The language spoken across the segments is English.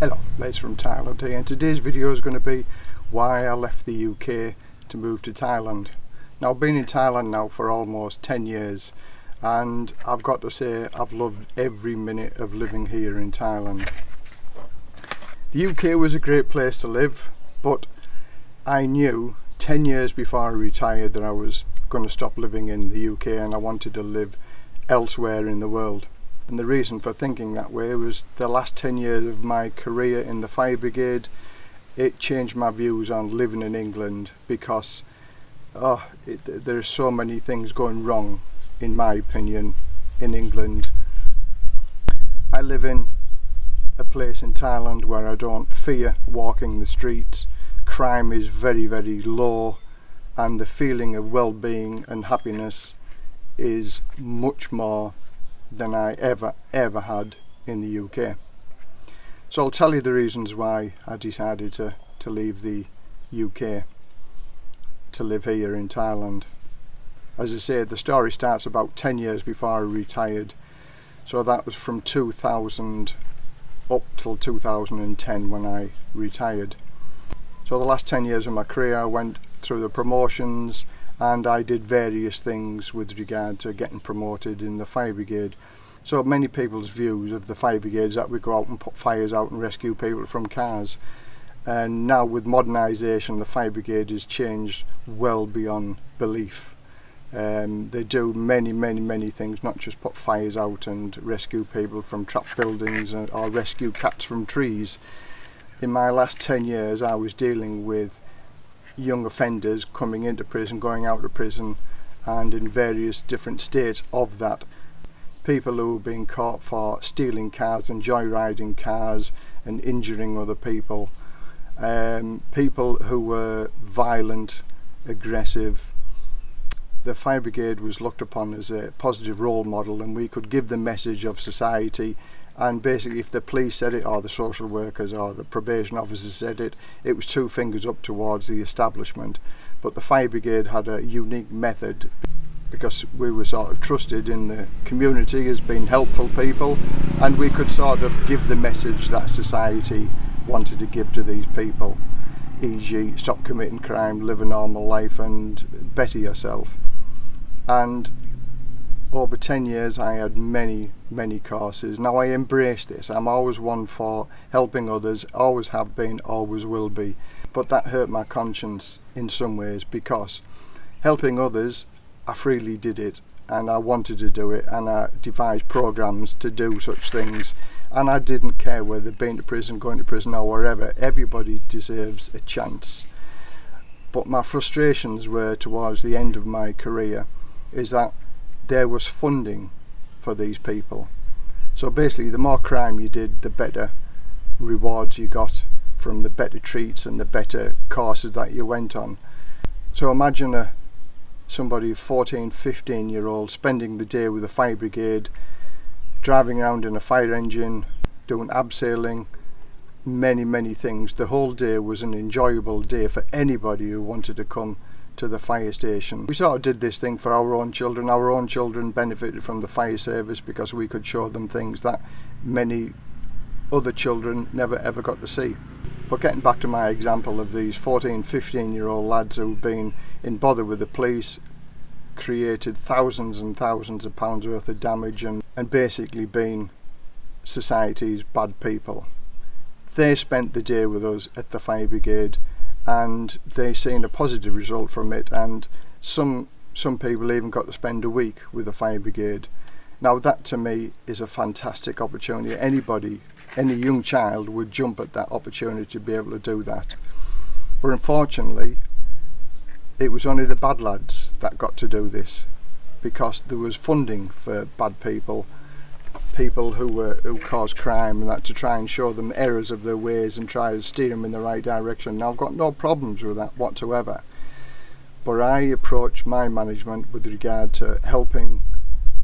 Hello, Les from Thailand here and today's video is going to be why I left the UK to move to Thailand. Now I've been in Thailand now for almost 10 years and I've got to say I've loved every minute of living here in Thailand. The UK was a great place to live but I knew 10 years before I retired that I was going to stop living in the UK and I wanted to live elsewhere in the world and the reason for thinking that way was the last 10 years of my career in the fire brigade it changed my views on living in England because oh, it, there's so many things going wrong in my opinion in England. I live in a place in Thailand where I don't fear walking the streets. Crime is very very low and the feeling of well-being and happiness is much more than I ever ever had in the UK so I'll tell you the reasons why I decided to, to leave the UK to live here in Thailand. As I say the story starts about 10 years before I retired. So that was from 2000 up till 2010 when I retired. So the last 10 years of my career I went through the promotions and I did various things with regard to getting promoted in the fire brigade. So many people's views of the fire brigade is that we go out and put fires out and rescue people from cars. And now with modernisation, the fire brigade has changed well beyond belief. Um, they do many, many, many things, not just put fires out and rescue people from trapped buildings or rescue cats from trees. In my last 10 years, I was dealing with young offenders coming into prison, going out of prison and in various different states of that. People who have been caught for stealing cars and joyriding cars and injuring other people. Um, people who were violent, aggressive. The fire brigade was looked upon as a positive role model and we could give the message of society and basically if the police said it or the social workers or the probation officers said it it was two fingers up towards the establishment but the fire brigade had a unique method because we were sort of trusted in the community as being helpful people and we could sort of give the message that society wanted to give to these people e.g. stop committing crime, live a normal life and better yourself and over 10 years I had many many courses. Now I embrace this. I'm always one for helping others always have been always will be. But that hurt my conscience in some ways because helping others I freely did it and I wanted to do it and I devised programs to do such things and I didn't care whether being to prison going to prison or wherever. Everybody deserves a chance. But my frustrations were towards the end of my career is that there was funding for these people. So basically the more crime you did the better rewards you got from the better treats and the better courses that you went on. So imagine a somebody 14 15 year old spending the day with the fire brigade driving around in a fire engine doing abseiling many many things. The whole day was an enjoyable day for anybody who wanted to come to the fire station. We sort of did this thing for our own children. Our own children benefited from the fire service because we could show them things that many other children never ever got to see. But getting back to my example of these 14, 15 year old lads who've been in bother with the police, created thousands and thousands of pounds worth of damage and, and basically been society's bad people. They spent the day with us at the fire brigade and they seen a positive result from it and some some people even got to spend a week with the fire brigade. Now that to me is a fantastic opportunity. Anybody any young child would jump at that opportunity to be able to do that. But unfortunately it was only the bad lads that got to do this because there was funding for bad people people who were who caused crime and that to try and show them errors of their ways and try to steer them in the right direction. Now I've got no problems with that whatsoever. But I approach my management with regard to helping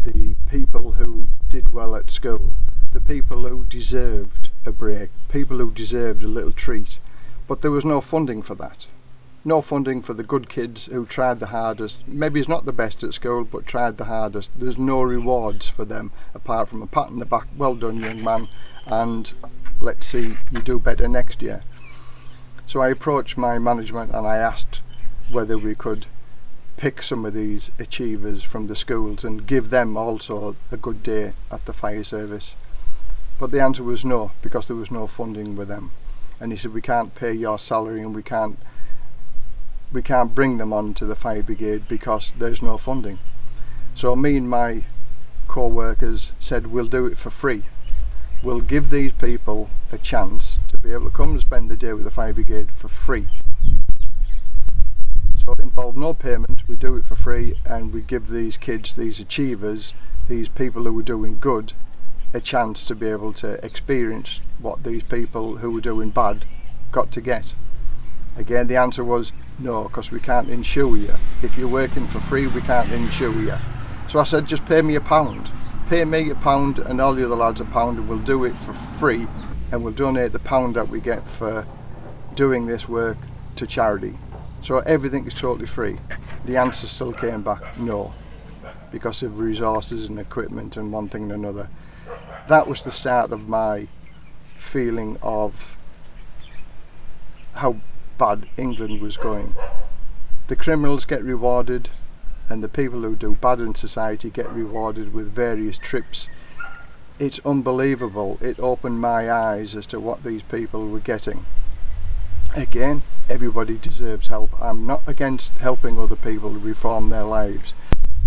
the people who did well at school, the people who deserved a break, people who deserved a little treat. But there was no funding for that no funding for the good kids who tried the hardest. Maybe he's not the best at school, but tried the hardest. There's no rewards for them apart from a pat on the back, well done young man, and let's see you do better next year. So I approached my management and I asked whether we could pick some of these achievers from the schools and give them also a good day at the fire service. But the answer was no, because there was no funding with them. And he said, we can't pay your salary and we can't we can't bring them on to the fire brigade because there's no funding. So me and my co-workers said we'll do it for free. We'll give these people a chance to be able to come and spend the day with the fire brigade for free. So it involved no payment, we do it for free and we give these kids, these achievers, these people who were doing good a chance to be able to experience what these people who were doing bad got to get. Again the answer was no because we can't insure you. If you're working for free we can't insure you. So I said just pay me a pound. Pay me a pound and all the other lads a pound and we'll do it for free and we'll donate the pound that we get for doing this work to charity. So everything is totally free. The answer still came back no, because of resources and equipment and one thing and another. That was the start of my feeling of how bad England was going. The criminals get rewarded and the people who do bad in society get rewarded with various trips. It's unbelievable. It opened my eyes as to what these people were getting again everybody deserves help I'm not against helping other people reform their lives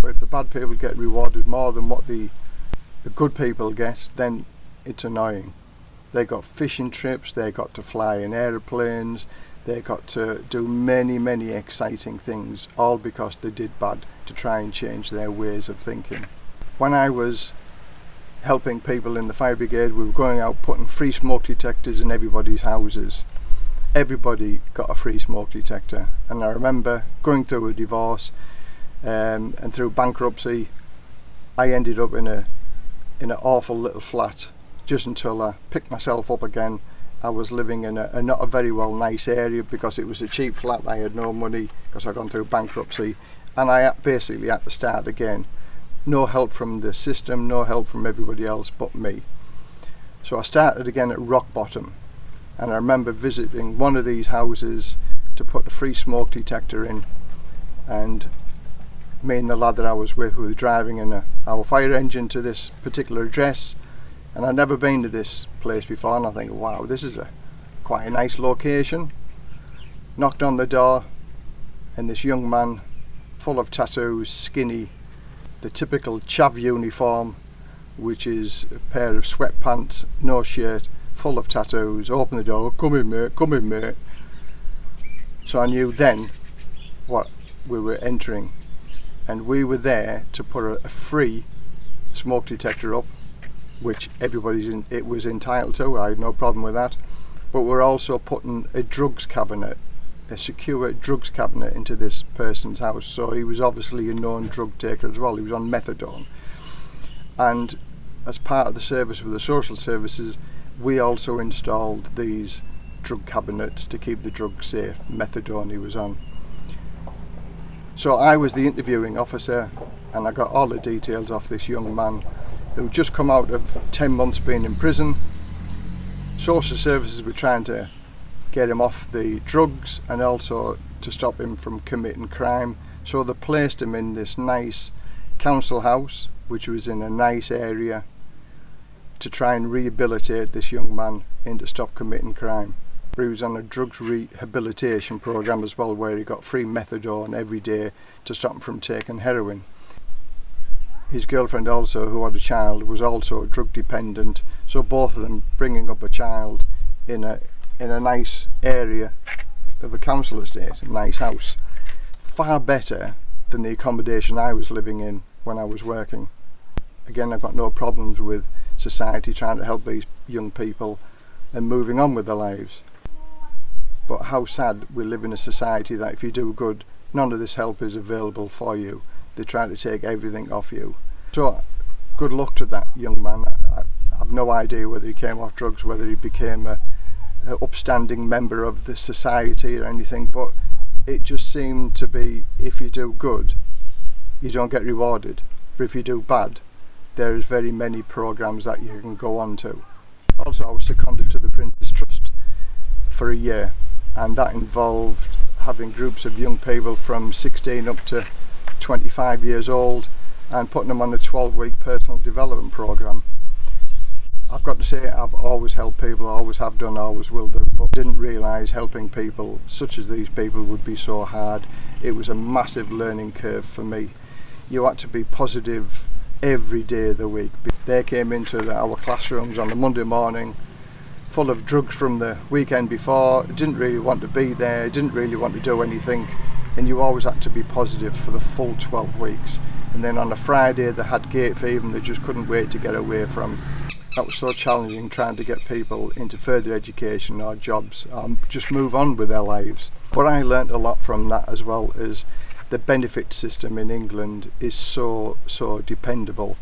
but if the bad people get rewarded more than what the the good people get then it's annoying they got fishing trips they got to fly in aeroplanes they got to do many, many exciting things, all because they did bad to try and change their ways of thinking. When I was helping people in the fire brigade, we were going out putting free smoke detectors in everybody's houses. Everybody got a free smoke detector, and I remember going through a divorce um, and through bankruptcy, I ended up in a in an awful little flat just until I picked myself up again I was living in a, a, not a very well nice area because it was a cheap flat. I had no money because I'd gone through bankruptcy. And I basically had to start again. No help from the system no help from everybody else but me. So I started again at rock bottom. And I remember visiting one of these houses to put a free smoke detector in and me and the lad that I was with were driving in a, our fire engine to this particular address and I'd never been to this place before and I think wow this is a quite a nice location knocked on the door and this young man full of tattoos skinny the typical chav uniform which is a pair of sweatpants no shirt full of tattoos, open the door, come in mate, come in mate. So I knew then what we were entering and we were there to put a, a free smoke detector up which everybody's in, it was entitled to, I had no problem with that. But we're also putting a drugs cabinet a secure drugs cabinet into this person's house. So he was obviously a known drug taker as well, he was on methadone. And as part of the service with the social services we also installed these drug cabinets to keep the drugs safe, methadone he was on. So I was the interviewing officer and I got all the details off this young man who just come out of 10 months being in prison. Social services were trying to get him off the drugs and also to stop him from committing crime. So they placed him in this nice council house which was in a nice area to try and rehabilitate this young man into stop committing crime. He was on a drugs rehabilitation program as well where he got free methadone every day to stop him from taking heroin. His girlfriend also, who had a child, was also drug dependent so both of them bringing up a child in a in a nice area of a council estate, a nice house. Far better than the accommodation I was living in when I was working. Again I've got no problems with society trying to help these young people and moving on with their lives. But how sad we live in a society that if you do good, none of this help is available for you. They try to take everything off you. So good luck to that young man. I, I have no idea whether he came off drugs, whether he became a, a upstanding member of the society or anything, but it just seemed to be if you do good, you don't get rewarded. But if you do bad, there's very many programs that you can go on to Also I was seconded to the Prince's Trust for a year and that involved having groups of young people from 16 up to 25 years old and putting them on a 12 week personal development program. I've got to say I've always helped people, I always have done, always will do, but didn't realise helping people such as these people would be so hard. It was a massive learning curve for me. You had to be positive every day of the week. They came into the, our classrooms on the Monday morning full of drugs from the weekend before, didn't really want to be there, didn't really want to do anything and you always had to be positive for the full 12 weeks. And then on a Friday they had gate fever and they just couldn't wait to get away from. That was so challenging trying to get people into further education or jobs um, just move on with their lives. What I learnt a lot from that as well is the benefit system in England is so so dependable.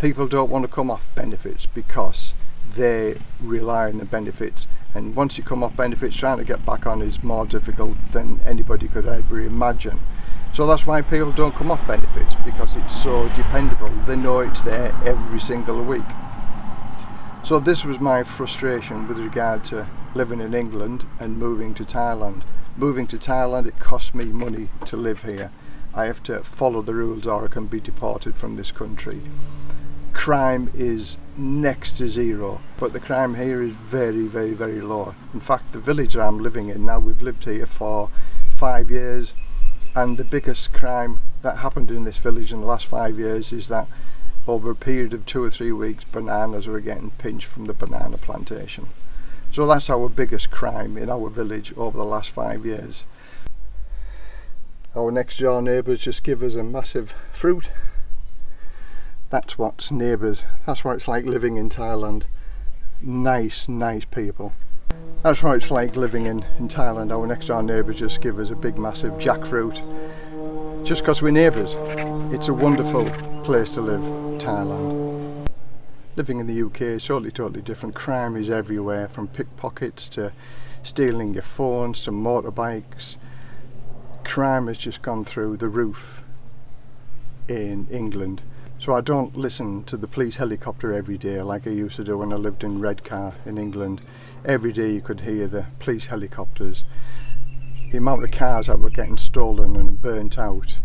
People don't want to come off benefits because they rely on the benefits and once you come off benefits trying to get back on is more difficult than anybody could ever imagine. So that's why people don't come off benefits because it's so dependable. They know it's there every single week. So this was my frustration with regard to living in England and moving to Thailand. Moving to Thailand it cost me money to live here. I have to follow the rules or I can be deported from this country. Crime is next to zero. But the crime here is very very very low. In fact the village that I'm living in now we've lived here for five years and the biggest crime that happened in this village in the last five years is that over a period of two or three weeks bananas were getting pinched from the banana plantation. So that's our biggest crime in our village over the last five years. Our next door neighbours just give us a massive fruit that's what's neighbours that's what it's like living in Thailand. Nice nice people. That's what it's like living in in Thailand. Our next door neighbours just give us a big massive jackfruit. Just because we're neighbours it's a wonderful place to live Thailand. Living in the UK is totally totally different. Crime is everywhere from pickpockets to stealing your phones to motorbikes. Crime has just gone through the roof in England so I don't listen to the police helicopter every day like I used to do when I lived in Redcar in England. Every day you could hear the police helicopters. The amount of cars that were getting stolen and burnt out.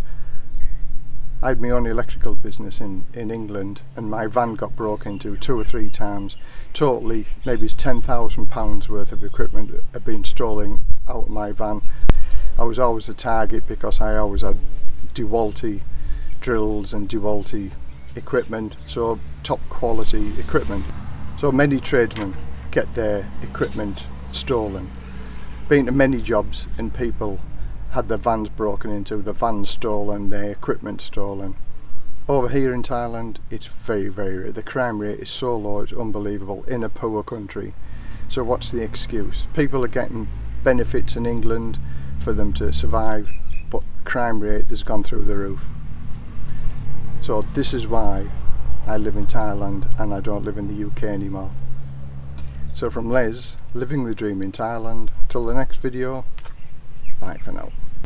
I had my own electrical business in, in England and my van got broken into two or three times. Totally, maybe it's £10,000 worth of equipment had been stolen out of my van. I was always the target because I always had DeWalt drills and DeWalt equipment so top quality equipment. So many tradesmen get their equipment stolen. Been to many jobs and people had their vans broken into the vans stolen their equipment stolen. Over here in Thailand it's very very the crime rate is so low it's unbelievable in a poor country. So what's the excuse? People are getting benefits in England for them to survive but crime rate has gone through the roof so this is why I live in Thailand and I don't live in the UK anymore. So from Les, living the dream in Thailand, till the next video, bye for now.